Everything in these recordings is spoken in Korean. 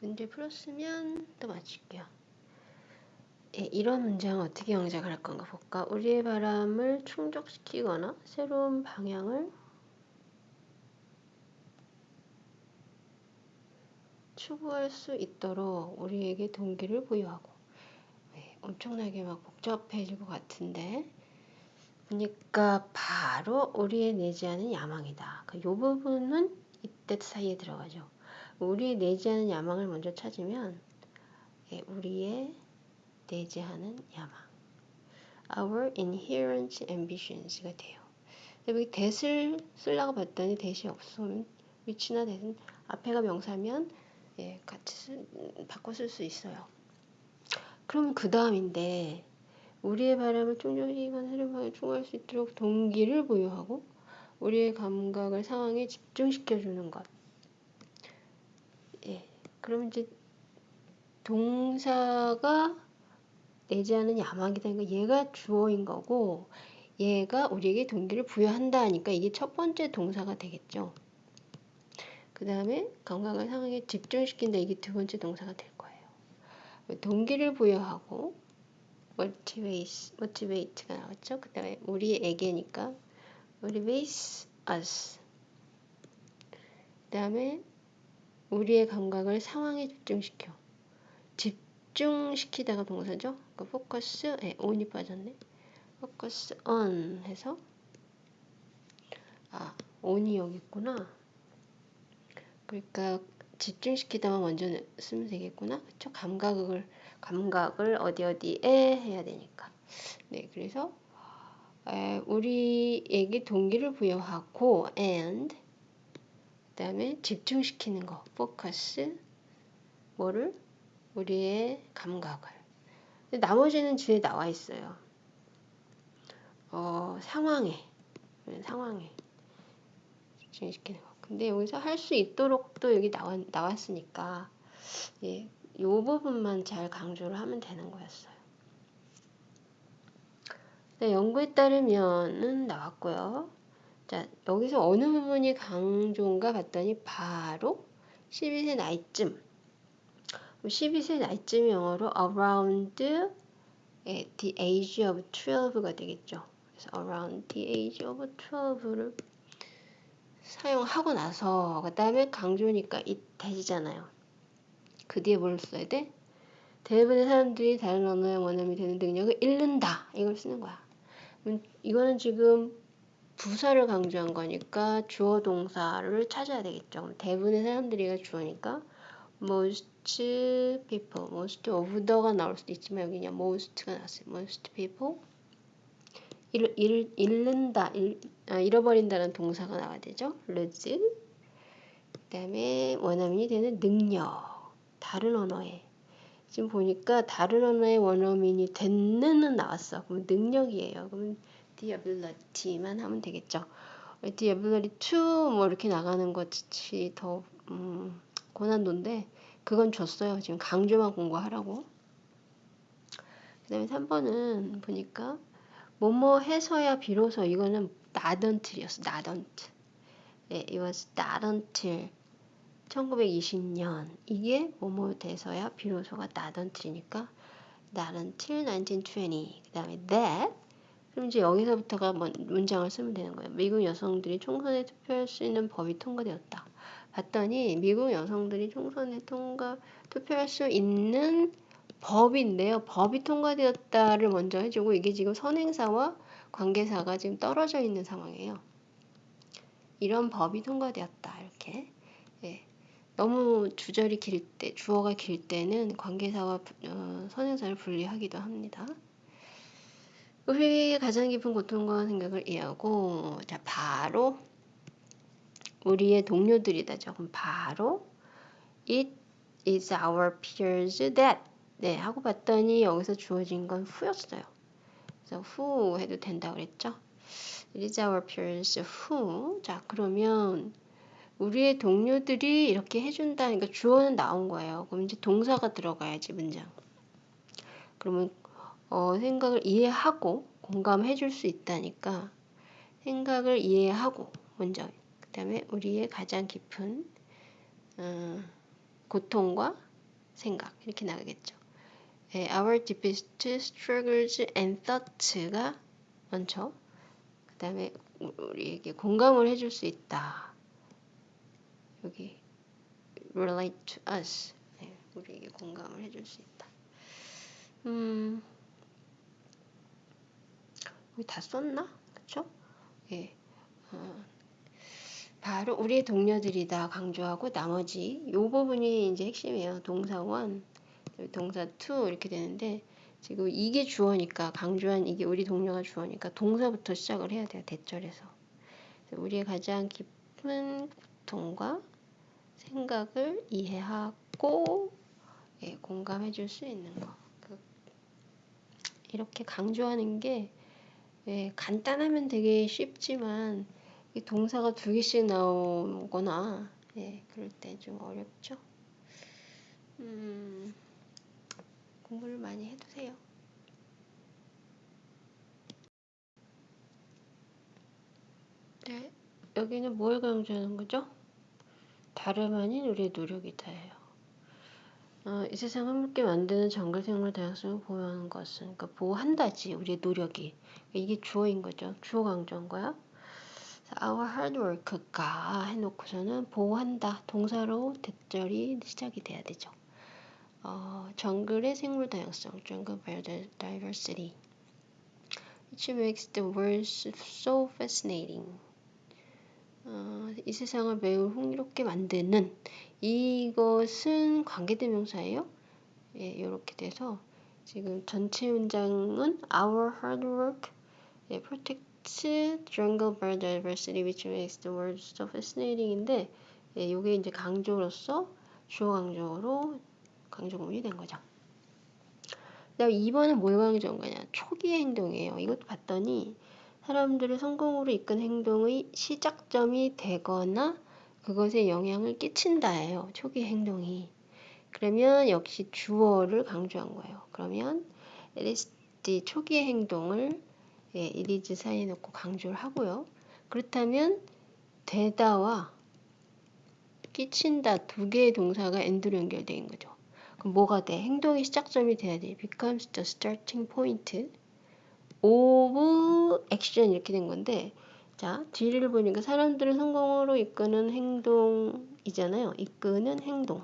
문제 풀었으면 또 맞출게요. 예, 이런 문장을 어떻게 영작을 할 건가 볼까? 우리의 바람을 충족시키거나 새로운 방향을 추구할 수 있도록 우리에게 동기를 부여하고 네, 엄청나게 막 복잡해질 것 같은데 그러니까 바로 우리의 내지하는 야망이다. 그 요 부분은 이때 사이에 들어가죠. 우리의 내지하는 야망을 먼저 찾으면 예, 우리의 내지하는 야망 Our inherent ambitions가 돼요. 여기 대을 쓰려고 봤더니 대시 없으면 위치나 대은 앞에가 명사면 예, 같이 쓰, 바꿔 쓸 수 있어요. 그럼 그 다음인데 우리의 바람을 충족시키거나 방에 추구할 수 있도록 동기를 부여하고 우리의 감각을 상황에 집중시켜주는 것. 예, 그럼 이제 동사가 내지하는 야망이다. 그러니까 얘가 주어인 거고 얘가 우리에게 동기를 부여한다 하니까 이게 첫 번째 동사가 되겠죠. 그 다음에 감각을 상황에 집중시킨다. 이게 두 번째 동사가 될 거예요. 동기를 부여하고 motivate, motivate가 나왔죠. 그 다음에 우리에게니까 motivates us. 그 다음에 우리의 감각을 상황에 집중시켜. 집중시키다가 동사죠. 그 focus, 예, on이 빠졌네. focus on 해서 아, on이 여기 있구나. 그러니까 집중시키다만 먼저 쓰면 되겠구나. 그쵸? 감각을 감각을 어디 어디에 해야 되니까. 네, 그래서 에, 우리에게 동기를 부여하고 and 그 다음에 집중시키는 거, focus 뭐를 우리의 감각을. 나머지는 뒤에 나와 있어요. 어, 상황에 상황에 집중시키는 거. 근데 여기서 할 수 있도록 또 여기 나왔, 나왔으니까 예, 요 부분만 잘 강조를 하면 되는 거였어요. 네, 연구에 따르면은 나왔고요. 자, 여기서 어느 부분이 강조인가 봤더니 바로 12세 나이쯤 12세 나이쯤 영어로 around the age of 12가 되겠죠. 그래서 around the age of 12를 사용하고 나서 그 다음에 강조니까 이 대시잖아요. 그 뒤에 뭘 써야 돼? 대부분의 사람들이 다른 언어의 원어민이 되는 능력을 잃는다. 이걸 쓰는 거야. 이거는 지금 부사를 강조한 거니까 주어 동사를 찾아야 되겠죠. 대부분의 사람들이가 주어니까 most people, most of the가 나올 수도 있지만 여기 그냥 most가 나왔어요. most people 잃, 잃, 잃는다, 잃, 아, 잃어버린다는 동사가 나와야 되죠. lose. 그 다음에 원어민이 되는 능력. 다른 언어에. 지금 보니까 다른 언어의 원어민이 됐는은 나왔어. 그럼 능력이에요. 그 ability만 하면 되겠죠. the ability to 뭐 이렇게 나가는 것이 더 음, 고난도인데 그건 줬어요. 지금 강조만 공부하라고. 그 다음에 3번은 보니까 뭐뭐 해서야 비로소 이거는 not until. 예, it was until 1920년 이게 뭐뭐 돼서야 비로소가 not until 1920. 그 다음에 that 그럼 이제 여기서부터가 문장을 쓰면 되는 거예요. 미국 여성들이 총선에 투표할 수 있는 법이 통과되었다. 봤더니 미국 여성들이 총선에 통과 투표할 수 있는 법인데요. 법이 통과되었다를 먼저 해주고 이게 지금 선행사와 관계사가 지금 떨어져 있는 상황이에요. 이런 법이 통과되었다. 이렇게. 예. 너무 주절이 길 때, 주어가 길 때는 관계사와 어, 선행사를 분리하기도 합니다. 우리의 가장 깊은 고통과 생각을 이해하고, 자, 바로 우리의 동료들이다. 조금 바로 It is our peers that 네, 하고 봤더니 여기서 주어진 건 who였어요. 그래서 who 해도 된다고 그랬죠. It is our peers who. 자, 그러면 우리의 동료들이 이렇게 해준다니까 주어는 나온 거예요. 그럼 이제 동사가 들어가야지 문장. 그러면 어, 생각을 이해하고 공감해 줄 수 있다니까 생각을 이해하고 먼저 그 다음에 우리의 가장 깊은 어, 고통과 생각 이렇게 나가겠죠. 예, our deepest struggles and thoughts가 먼저 그 다음에 우리에게 공감을 해줄 수 있다. 여기 relate to us 네, 우리에게 공감을 해줄 수 있다. 음, 여기 다 썼나? 그쵸? 예, 어, 바로 우리의 동료들이다 강조하고 나머지 요 부분이 이제 핵심이에요. 동사 one, 동사 two 이렇게 되는데 지금 이게 주어니까 강조한 이게 우리 동료가 주어니까 동사부터 시작을 해야 돼요. that절에서 우리의 가장 깊은 고통과 생각을 이해하고 예, 공감해 줄 수 있는 거. 그, 이렇게 강조하는 게 예, 간단하면 되게 쉽지만 이 동사가 두 개씩 나오거나 예, 그럴 때 좀 어렵죠. 음, 공부를 많이 해두세요. 네, 여기는 뭘 강조하는 거죠? 다름 아닌 우리의 노력이 다예요. 어, 이 세상을 함께 만드는 정글 생물 다양성을 보호하는 것은 그러니까 보호한다지 우리의 노력이 이게 주어인 거죠. 주어 강조한 거야. our hard work가 해놓고서는 보호한다 동사로 대절이 시작이 돼야 되죠. 어, 정글의 생물 다양성, jungle biodiversity, which makes the world so fascinating. 어, 이 세상을 매우 흥미롭게 만드는 이것은 관계대명사예요. 예, 이렇게 돼서 지금 전체 문장은 our hard work 예, protects jungle biodiversity which makes the world so fascinating인데 예, 이게 이제 강조로서 주어 강조로 강조문이 된 거죠. 그다음 2번은 뭘 강조한 거냐? 초기의 행동이에요. 이것도 봤더니 사람들을 성공으로 이끈 행동의 시작점이 되거나 그것에 영향을 끼친다예요. 초기 행동이. 그러면 역시 주어를 강조한 거예요. 그러면 LSD 초기의 행동을 예, 이리즈 사이에 놓고 강조를 하고요. 그렇다면 되다와 끼친다 두 개의 동사가 엔드로 있는 거죠. 그럼 뭐가 돼? 행동의 시작점이 돼야 돼. becomes the starting point of action 이렇게 된 건데 자 뒤를 보니까 사람들을 성공으로 이끄는 행동이잖아요. 이끄는 행동.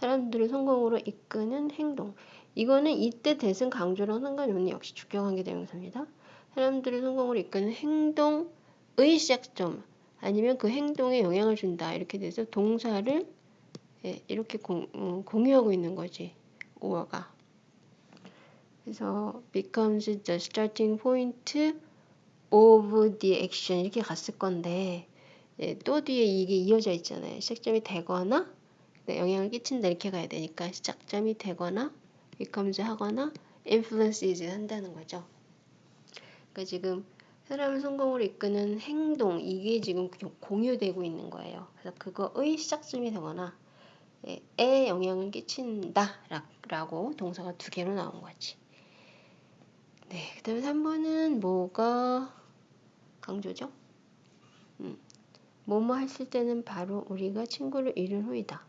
사람들을 성공으로 이끄는 행동. 이거는 이때 대승 강조랑 상관이 없는 역시 주격관계 대명사입니다. 사람들을 성공으로 이끄는 행동의 시작점 아니면 그 행동에 영향을 준다 이렇게 돼서 동사를 예, 이렇게 공, 음, 공유하고 있는 거지. 오어가. 그래서 becomes the starting point of the action 이렇게 갔을 건데 예, 또 뒤에 이게 이어져 있잖아요. 시작점이 되거나 영향을 끼친다 이렇게 가야 되니까 시작점이 되거나 becomes 하거나 influences 한다는 거죠. 그러니까 지금 사람을 성공으로 이끄는 행동 이게 지금 공유되고 있는 거예요. 그래서 그거의 시작점이 되거나 에 영향을 끼친다 라고 동사가 두 개로 나온 거지. 네, 그 다음에 3번은 뭐가 강조죠? 음, 뭐뭐 했을 때는 바로 우리가 친구를 잃은 후이다.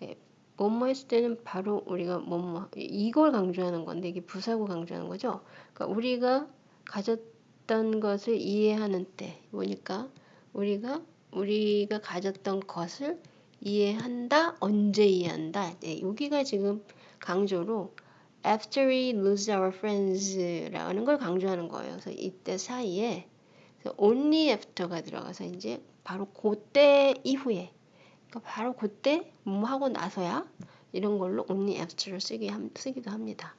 네, 뭐뭐 했을 때는 바로 우리가 뭐뭐 이걸 강조하는 건데 이게 부사고 강조하는 거죠. 그러니까 우리가 가졌던 것을 이해하는 때 뭐니까 우리가 우리가 가졌던 것을 이해한다, 언제 이해한다. 네, 여기가 지금 강조로 after we lose our friends라는 걸 강조하는 거예요. 그래서 이때 사이에 only after가 들어가서 이제 바로 그때 이후에 그러니까 바로 그때 뭐 하고 나서야 이런 걸로 only after를 쓰기, 쓰기도 합니다.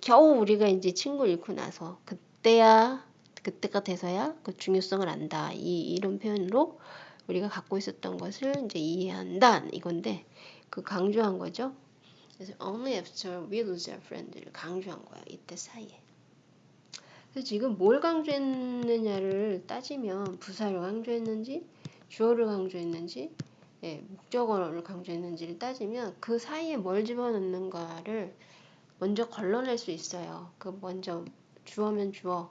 겨우 우리가 이제 친구 잃고 나서 그때야 그때가 돼서야 그 중요성을 안다. 이 이런 표현으로 우리가 갖고 있었던 것을 이제 이해한다 이건데 그 강조한 거죠. 그래서 only after we lose our friend를 강조한 거야 이때 사이에. 그래서 지금 뭘 강조했느냐를 따지면 부사를 강조했는지 주어를 강조했는지 예, 목적어를 강조했는지를 따지면 그 사이에 뭘 집어넣는가를 먼저 걸러낼 수 있어요. 그 먼저 주어면 주어,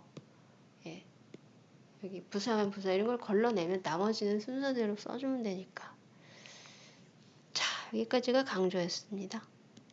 여기 부사면 부사 이런 걸 걸러내면 나머지는 순서대로 써주면 되니까. 자, 여기까지가 강조였습니다.